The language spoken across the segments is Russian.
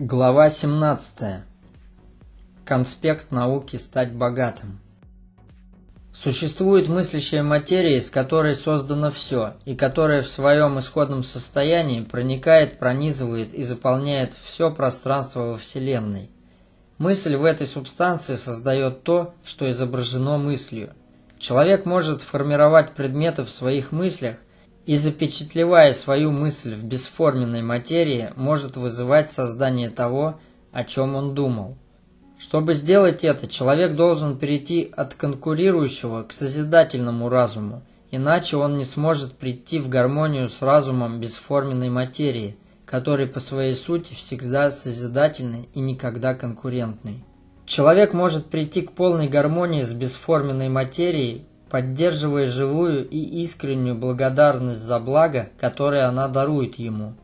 Глава 17. Конспект науки «Стать богатым». Существует мыслящая материя, из которой создано все, и которая в своем исходном состоянии проникает, пронизывает и заполняет все пространство во Вселенной. Мысль в этой субстанции создает то, что изображено мыслью. Человек может формировать предметы в своих мыслях и, запечатлевая свою мысль в бесформенной материи, может вызывать создание того, о чем он думал. Чтобы сделать это, человек должен перейти от конкурирующего к созидательному разуму, иначе он не сможет прийти в гармонию с разумом бесформенной материи, который по своей сути всегда созидательный и никогда конкурентный. Человек может прийти к полной гармонии с бесформенной материей, поддерживая живую и искреннюю благодарность за благо, которое она дарует ему.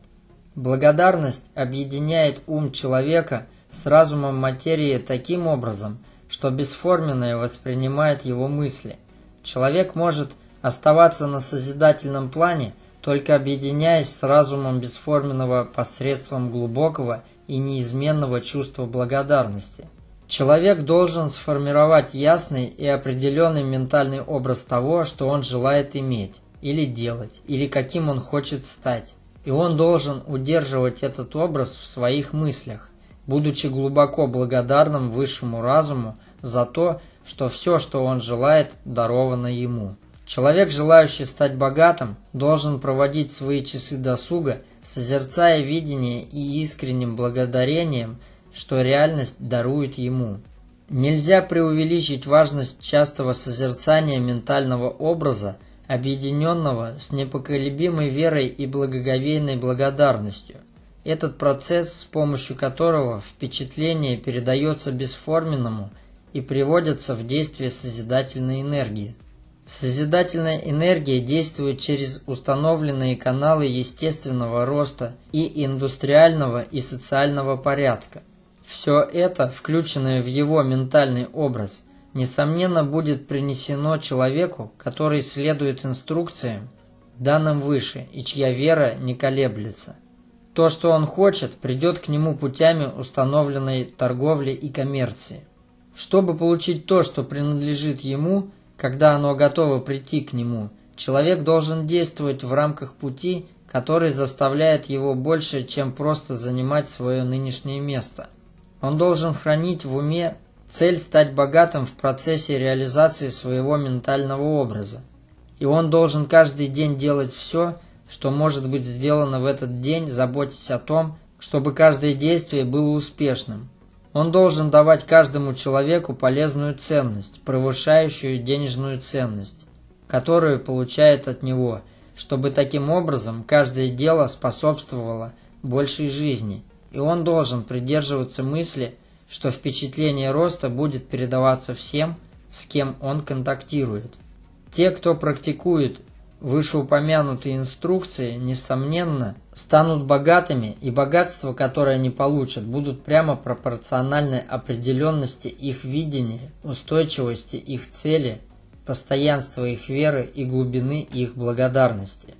Благодарность объединяет ум человека с разумом материи таким образом, что бесформенное воспринимает его мысли. Человек может оставаться на созидательном плане, только объединяясь с разумом бесформенного посредством глубокого и неизменного чувства благодарности. Человек должен сформировать ясный и определенный ментальный образ того, что он желает иметь, или делать, или каким он хочет стать. И он должен удерживать этот образ в своих мыслях, будучи глубоко благодарным высшему разуму за то, что все, что он желает, даровано ему. Человек, желающий стать богатым, должен проводить свои часы досуга, созерцая видение и искренним благодарением, что реальность дарует ему. Нельзя преувеличить важность частого созерцания ментального образа, объединенного с непоколебимой верой и благоговейной благодарностью. Этот процесс, с помощью которого впечатление передается бесформенному и приводится в действие созидательной энергии. Созидательная энергия действует через установленные каналы естественного роста и индустриального и социального порядка. Все это, включенное в его ментальный образ, несомненно будет принесено человеку, который следует инструкциям, данным выше, и чья вера не колеблется. То, что он хочет, придет к нему путями установленной торговли и коммерции. Чтобы получить то, что принадлежит ему – когда оно готово прийти к нему, человек должен действовать в рамках пути, который заставляет его больше, чем просто занимать свое нынешнее место. Он должен хранить в уме цель стать богатым в процессе реализации своего ментального образа. И он должен каждый день делать все, что может быть сделано в этот день, заботясь о том, чтобы каждое действие было успешным. Он должен давать каждому человеку полезную ценность, превышающую денежную ценность, которую получает от него, чтобы таким образом каждое дело способствовало большей жизни, и он должен придерживаться мысли, что впечатление роста будет передаваться всем, с кем он контактирует. Те, кто практикует Вышеупомянутые инструкции, несомненно, станут богатыми, и богатство, которое они получат, будут прямо пропорциональны определенности их видения, устойчивости их цели, постоянства их веры и глубины их благодарности.